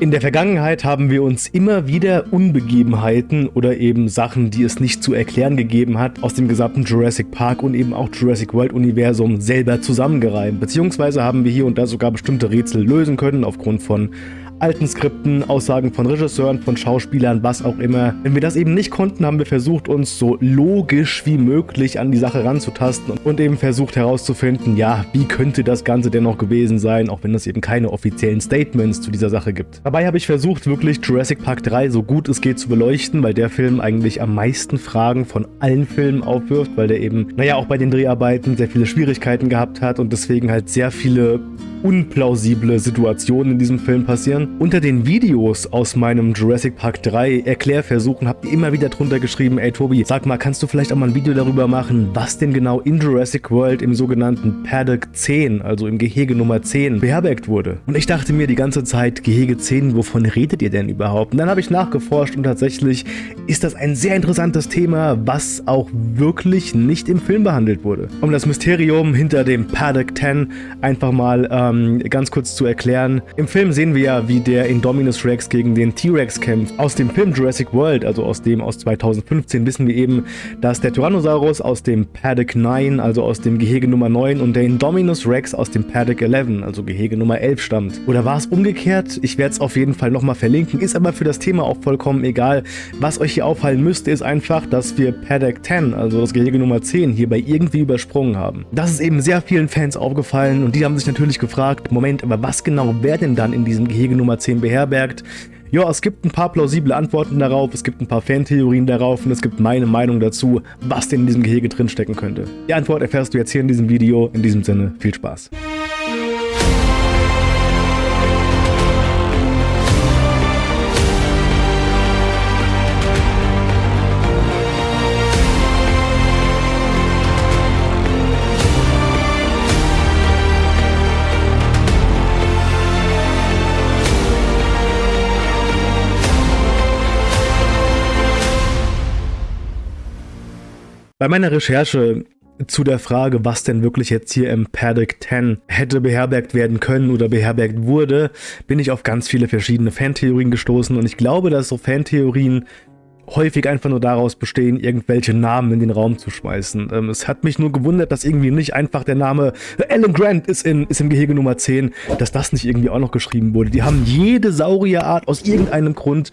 In der Vergangenheit haben wir uns immer wieder Unbegebenheiten oder eben Sachen, die es nicht zu erklären gegeben hat, aus dem gesamten Jurassic Park und eben auch Jurassic World Universum selber zusammengereimt. Beziehungsweise haben wir hier und da sogar bestimmte Rätsel lösen können aufgrund von alten Skripten, Aussagen von Regisseuren, von Schauspielern, was auch immer. Wenn wir das eben nicht konnten, haben wir versucht, uns so logisch wie möglich an die Sache ranzutasten und eben versucht herauszufinden, ja, wie könnte das Ganze denn noch gewesen sein, auch wenn es eben keine offiziellen Statements zu dieser Sache gibt. Dabei habe ich versucht, wirklich Jurassic Park 3 so gut es geht zu beleuchten, weil der Film eigentlich am meisten Fragen von allen Filmen aufwirft, weil der eben, naja, auch bei den Dreharbeiten sehr viele Schwierigkeiten gehabt hat und deswegen halt sehr viele unplausible Situationen in diesem Film passieren. Unter den Videos aus meinem Jurassic Park 3 Erklärversuchen habt ihr immer wieder drunter geschrieben, ey Tobi, sag mal, kannst du vielleicht auch mal ein Video darüber machen, was denn genau in Jurassic World im sogenannten Paddock 10, also im Gehege Nummer 10, beherbergt wurde? Und ich dachte mir die ganze Zeit, Gehege 10, wovon redet ihr denn überhaupt? Und dann habe ich nachgeforscht und tatsächlich ist das ein sehr interessantes Thema, was auch wirklich nicht im Film behandelt wurde. Um das Mysterium hinter dem Paddock 10 einfach mal ähm, ganz kurz zu erklären. Im Film sehen wir ja, wie der Indominus Rex gegen den T-Rex kämpft. Aus dem Film Jurassic World, also aus dem aus 2015, wissen wir eben, dass der Tyrannosaurus aus dem Paddock 9, also aus dem Gehege Nummer 9 und der Indominus Rex aus dem Paddock 11, also Gehege Nummer 11 stammt. Oder war es umgekehrt? Ich werde es auf jeden Fall nochmal verlinken, ist aber für das Thema auch vollkommen egal. Was euch hier auffallen müsste, ist einfach, dass wir Paddock 10, also das Gehege Nummer 10, hierbei irgendwie übersprungen haben. Das ist eben sehr vielen Fans aufgefallen und die haben sich natürlich gefragt, gefragt, Moment, aber was genau wäre denn dann in diesem Gehege Nummer 10 beherbergt? Ja, es gibt ein paar plausible Antworten darauf, es gibt ein paar Fantheorien darauf und es gibt meine Meinung dazu, was denn in diesem Gehege drinstecken könnte. Die Antwort erfährst du jetzt hier in diesem Video. In diesem Sinne, viel Spaß. Bei meiner Recherche zu der Frage, was denn wirklich jetzt hier im Paddock 10 hätte beherbergt werden können oder beherbergt wurde, bin ich auf ganz viele verschiedene Fantheorien gestoßen und ich glaube, dass so Fantheorien häufig einfach nur daraus bestehen, irgendwelche Namen in den Raum zu schmeißen. Ähm, es hat mich nur gewundert, dass irgendwie nicht einfach der Name Alan Grant ist, in, ist im Gehege Nummer 10, dass das nicht irgendwie auch noch geschrieben wurde. Die haben jede Saurierart aus irgendeinem Grund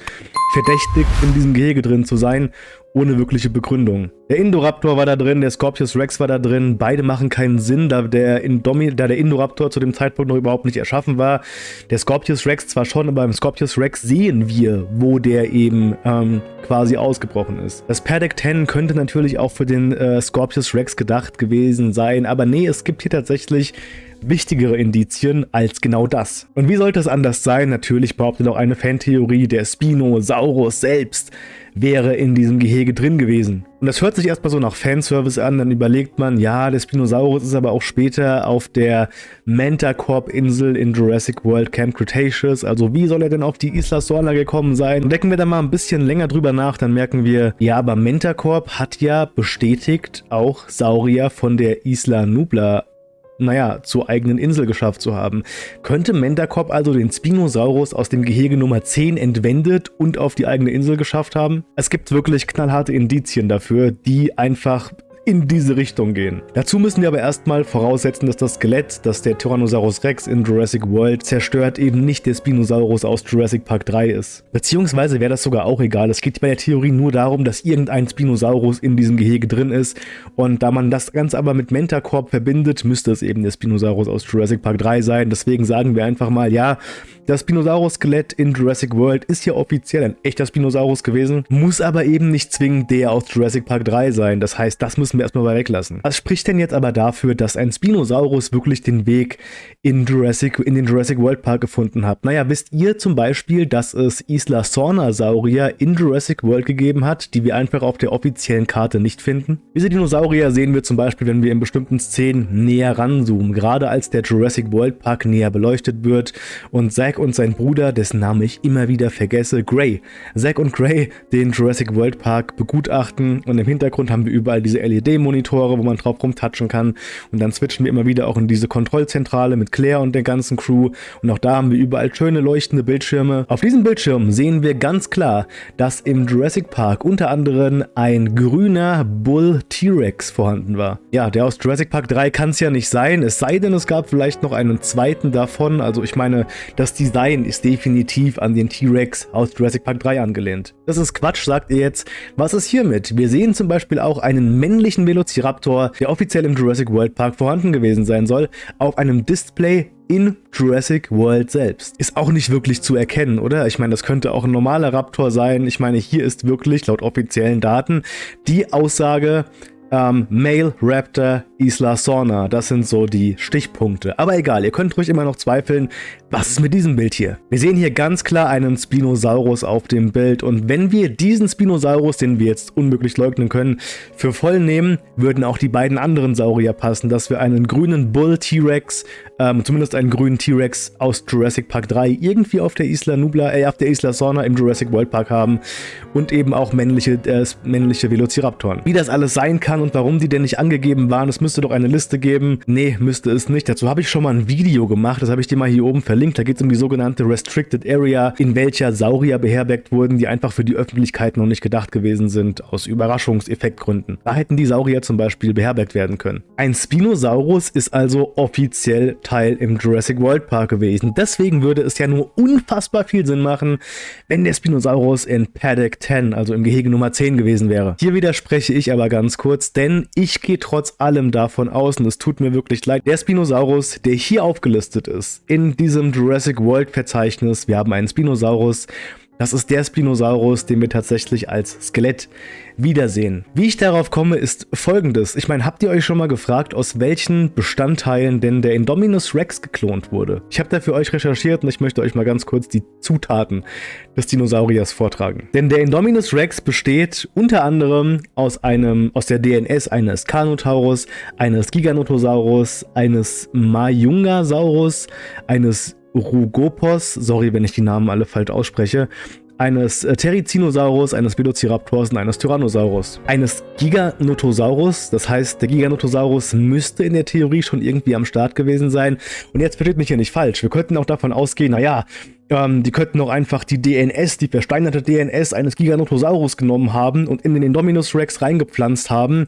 verdächtigt, in diesem Gehege drin zu sein ohne wirkliche Begründung. Der Indoraptor war da drin, der Scorpius Rex war da drin, beide machen keinen Sinn, da der, Indomi da der Indoraptor zu dem Zeitpunkt noch überhaupt nicht erschaffen war. Der Scorpius Rex zwar schon, aber beim Scorpius Rex sehen wir, wo der eben ähm, quasi ausgebrochen ist. Das Paddock 10 könnte natürlich auch für den äh, Scorpius Rex gedacht gewesen sein, aber nee, es gibt hier tatsächlich wichtigere Indizien als genau das. Und wie sollte es anders sein? Natürlich behauptet auch eine Fantheorie, der Spinosaurus selbst wäre in diesem Gehege drin gewesen. Und das hört sich erstmal so nach Fanservice an, dann überlegt man, ja, der Spinosaurus ist aber auch später auf der Mentacorp-Insel in Jurassic World Camp Cretaceous, also wie soll er denn auf die Isla Sorna gekommen sein? Und decken wir da mal ein bisschen länger drüber nach, dann merken wir, ja, aber Mentacorp hat ja bestätigt auch Saurier von der Isla Nubla naja, zur eigenen Insel geschafft zu haben. Könnte Mendakop also den Spinosaurus aus dem Gehege Nummer 10 entwendet und auf die eigene Insel geschafft haben? Es gibt wirklich knallharte Indizien dafür, die einfach in diese Richtung gehen. Dazu müssen wir aber erstmal voraussetzen, dass das Skelett, das der Tyrannosaurus Rex in Jurassic World zerstört, eben nicht der Spinosaurus aus Jurassic Park 3 ist. Beziehungsweise wäre das sogar auch egal. Es geht bei der Theorie nur darum, dass irgendein Spinosaurus in diesem Gehege drin ist und da man das Ganze aber mit Mentacorp verbindet, müsste es eben der Spinosaurus aus Jurassic Park 3 sein. Deswegen sagen wir einfach mal, ja, das Spinosaurus-Skelett in Jurassic World ist ja offiziell ein echter Spinosaurus gewesen, muss aber eben nicht zwingend der aus Jurassic Park 3 sein. Das heißt, das müssen wir erstmal mal weglassen. Was spricht denn jetzt aber dafür, dass ein Spinosaurus wirklich den Weg in, Jurassic, in den Jurassic World Park gefunden hat? Naja, wisst ihr zum Beispiel, dass es Isla Sorna-Saurier in Jurassic World gegeben hat, die wir einfach auf der offiziellen Karte nicht finden? Diese Dinosaurier sehen wir zum Beispiel, wenn wir in bestimmten Szenen näher ranzoomen, gerade als der Jurassic World Park näher beleuchtet wird und sehr Zack und sein Bruder, dessen Name ich immer wieder vergesse, Gray. Zack und Gray den Jurassic World Park begutachten und im Hintergrund haben wir überall diese LED-Monitore, wo man drauf rumtatschen kann und dann switchen wir immer wieder auch in diese Kontrollzentrale mit Claire und der ganzen Crew und auch da haben wir überall schöne leuchtende Bildschirme. Auf diesem Bildschirm sehen wir ganz klar, dass im Jurassic Park unter anderem ein grüner Bull T-Rex vorhanden war. Ja, der aus Jurassic Park 3 kann es ja nicht sein, es sei denn, es gab vielleicht noch einen zweiten davon. Also ich meine, das Design ist definitiv an den T-Rex aus Jurassic Park 3 angelehnt. Das ist Quatsch, sagt ihr jetzt. Was ist hiermit? Wir sehen zum Beispiel auch einen männlichen Velociraptor, der offiziell im Jurassic World Park vorhanden gewesen sein soll, auf einem Display in Jurassic World selbst. Ist auch nicht wirklich zu erkennen, oder? Ich meine, das könnte auch ein normaler Raptor sein. Ich meine, hier ist wirklich, laut offiziellen Daten, die Aussage, ähm, Male Raptor Isla Sorna. Das sind so die Stichpunkte. Aber egal, ihr könnt ruhig immer noch zweifeln, was ist mit diesem Bild hier? Wir sehen hier ganz klar einen Spinosaurus auf dem Bild und wenn wir diesen Spinosaurus, den wir jetzt unmöglich leugnen können, für voll nehmen, würden auch die beiden anderen Saurier passen, dass wir einen grünen Bull T-Rex, ähm, zumindest einen grünen T-Rex aus Jurassic Park 3 irgendwie auf der Isla Nubla, äh, auf der Isla Sorna im Jurassic World Park haben und eben auch männliche, äh, männliche Velociraptoren. Wie das alles sein kann und warum die denn nicht angegeben waren, es müsste doch eine Liste geben. Nee, müsste es nicht. Dazu habe ich schon mal ein Video gemacht, das habe ich dir mal hier oben verlinkt. Da geht es um die sogenannte Restricted Area, in welcher Saurier beherbergt wurden, die einfach für die Öffentlichkeit noch nicht gedacht gewesen sind, aus Überraschungseffektgründen. Da hätten die Saurier zum Beispiel beherbergt werden können. Ein Spinosaurus ist also offiziell Teil im Jurassic World Park gewesen. Deswegen würde es ja nur unfassbar viel Sinn machen, wenn der Spinosaurus in Paddock 10, also im Gehege Nummer 10 gewesen wäre. Hier widerspreche ich aber ganz kurz, denn ich gehe trotz allem davon aus, und es tut mir wirklich leid, der Spinosaurus, der hier aufgelistet ist, in diesem Jurassic World Verzeichnis, wir haben einen Spinosaurus, das ist der Spinosaurus, den wir tatsächlich als Skelett wiedersehen. Wie ich darauf komme, ist folgendes. Ich meine, habt ihr euch schon mal gefragt, aus welchen Bestandteilen denn der Indominus Rex geklont wurde? Ich habe da für euch recherchiert und ich möchte euch mal ganz kurz die Zutaten des Dinosauriers vortragen. Denn der Indominus Rex besteht unter anderem aus einem aus der DNS eines Carnotaurus, eines Giganotosaurus, eines Mayungasaurus, eines Rugopos, sorry, wenn ich die Namen alle falsch ausspreche, eines äh, Terizinosaurus, eines Velociraptors und eines Tyrannosaurus. Eines Giganotosaurus, das heißt, der Giganotosaurus müsste in der Theorie schon irgendwie am Start gewesen sein. Und jetzt versteht mich hier nicht falsch, wir könnten auch davon ausgehen, naja, ähm, die könnten auch einfach die DNS, die versteinerte DNS eines Giganotosaurus genommen haben und in den Indominus Rex reingepflanzt haben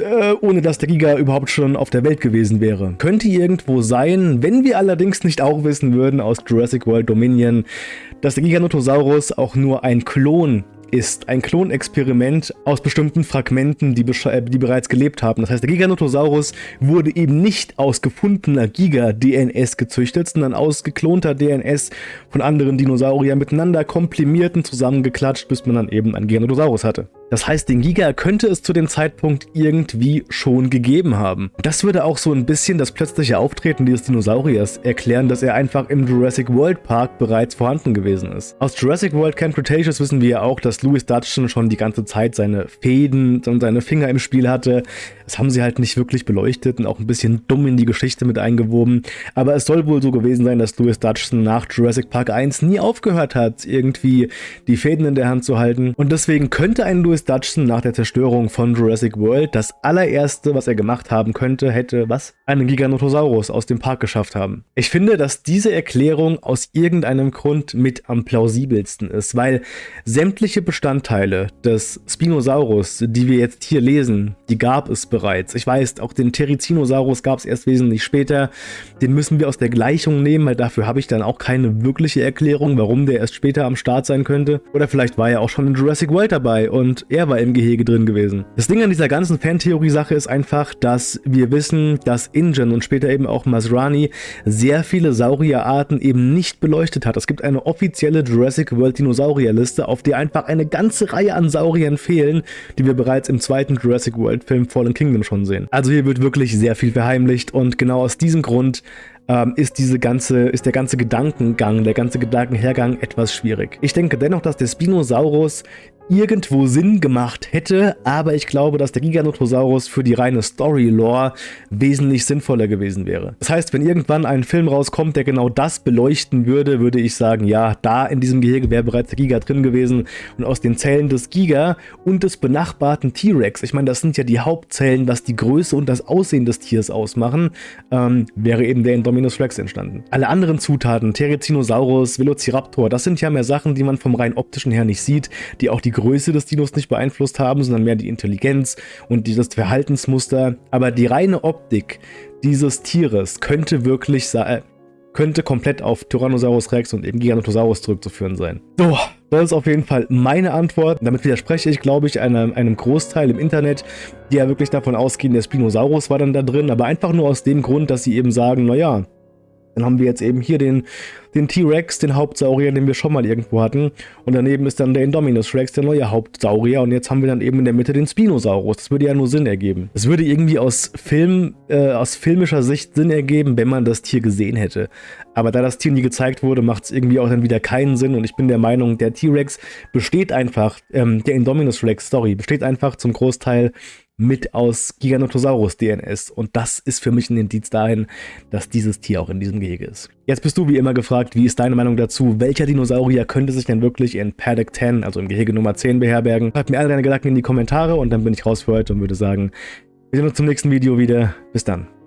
äh, ohne dass der Giga überhaupt schon auf der Welt gewesen wäre. Könnte irgendwo sein, wenn wir allerdings nicht auch wissen würden aus Jurassic World Dominion, dass der Giganotosaurus auch nur ein Klon ist ein Klonexperiment aus bestimmten Fragmenten, die, äh, die, bereits gelebt haben. Das heißt, der Giganotosaurus wurde eben nicht aus gefundener Giga-DNS gezüchtet, sondern aus geklonter DNS von anderen Dinosauriern miteinander komprimiert und zusammengeklatscht, bis man dann eben einen Giganotosaurus hatte. Das heißt, den Giga könnte es zu dem Zeitpunkt irgendwie schon gegeben haben. Das würde auch so ein bisschen das plötzliche Auftreten dieses Dinosauriers erklären, dass er einfach im Jurassic World Park bereits vorhanden gewesen ist. Aus Jurassic World Camp Cretaceous wissen wir ja auch, dass Louis Dutton schon die ganze Zeit seine Fäden und seine Finger im Spiel hatte. Das haben sie halt nicht wirklich beleuchtet und auch ein bisschen dumm in die Geschichte mit eingewoben. Aber es soll wohl so gewesen sein, dass Louis Dutton nach Jurassic Park 1 nie aufgehört hat, irgendwie die Fäden in der Hand zu halten. Und deswegen könnte ein Louis Dutton nach der Zerstörung von Jurassic World das allererste, was er gemacht haben könnte, hätte was? Einen Giganotosaurus aus dem Park geschafft haben. Ich finde, dass diese Erklärung aus irgendeinem Grund mit am plausibelsten ist, weil sämtliche Bestandteile des Spinosaurus, die wir jetzt hier lesen, die gab es bereits. Ich weiß, auch den Terizinosaurus gab es erst wesentlich später. Den müssen wir aus der Gleichung nehmen, weil dafür habe ich dann auch keine wirkliche Erklärung, warum der erst später am Start sein könnte. Oder vielleicht war er auch schon in Jurassic World dabei und er war im Gehege drin gewesen. Das Ding an dieser ganzen Fantheorie-Sache ist einfach, dass wir wissen, dass Ingen und später eben auch Masrani sehr viele Saurierarten eben nicht beleuchtet hat. Es gibt eine offizielle Jurassic World Dinosaurierliste, auf der einfach eine ganze Reihe an Sauriern fehlen, die wir bereits im zweiten Jurassic World Film Fallen King Kingdom schon sehen. Also hier wird wirklich sehr viel verheimlicht und genau aus diesem Grund ähm, ist diese ganze, ist der ganze Gedankengang, der ganze Gedankenhergang etwas schwierig. Ich denke dennoch, dass der Spinosaurus irgendwo Sinn gemacht hätte, aber ich glaube, dass der Giganotosaurus für die reine Story-Lore wesentlich sinnvoller gewesen wäre. Das heißt, wenn irgendwann ein Film rauskommt, der genau das beleuchten würde, würde ich sagen, ja, da in diesem Gehege wäre bereits der Giga drin gewesen und aus den Zellen des Giga und des benachbarten T-Rex, ich meine, das sind ja die Hauptzellen, was die Größe und das Aussehen des Tiers ausmachen, ähm, wäre eben der Indominus Rex entstanden. Alle anderen Zutaten, Therizinosaurus, Velociraptor, das sind ja mehr Sachen, die man vom rein optischen her nicht sieht, die auch die Größe des Dinos nicht beeinflusst haben, sondern mehr die Intelligenz und dieses Verhaltensmuster. Aber die reine Optik dieses Tieres könnte wirklich sein, könnte komplett auf Tyrannosaurus Rex und eben Giganotosaurus zurückzuführen sein. So, das ist auf jeden Fall meine Antwort. Damit widerspreche ich, glaube ich, einem, einem Großteil im Internet, die ja wirklich davon ausgehen, der Spinosaurus war dann da drin, aber einfach nur aus dem Grund, dass sie eben sagen, naja, dann haben wir jetzt eben hier den, T-Rex, den Hauptsaurier, den wir schon mal irgendwo hatten. Und daneben ist dann der Indominus Rex, der neue Hauptsaurier. Und jetzt haben wir dann eben in der Mitte den Spinosaurus. Das würde ja nur Sinn ergeben. Es würde irgendwie aus, Film, äh, aus filmischer Sicht Sinn ergeben, wenn man das Tier gesehen hätte. Aber da das Tier nie gezeigt wurde, macht es irgendwie auch dann wieder keinen Sinn. Und ich bin der Meinung, der T-Rex besteht einfach, ähm, der Indominus Rex, sorry, besteht einfach zum Großteil mit aus Giganotosaurus DNS. Und das ist für mich ein Indiz dahin, dass dieses Tier auch in diesem Gehege ist. Jetzt bist du wie immer gefragt, wie ist deine Meinung dazu? Welcher Dinosaurier könnte sich denn wirklich in Paddock 10, also im Gehege Nummer 10 beherbergen? Schreib mir alle deine Gedanken in die Kommentare und dann bin ich raus für heute und würde sagen, wir sehen uns zum nächsten Video wieder. Bis dann.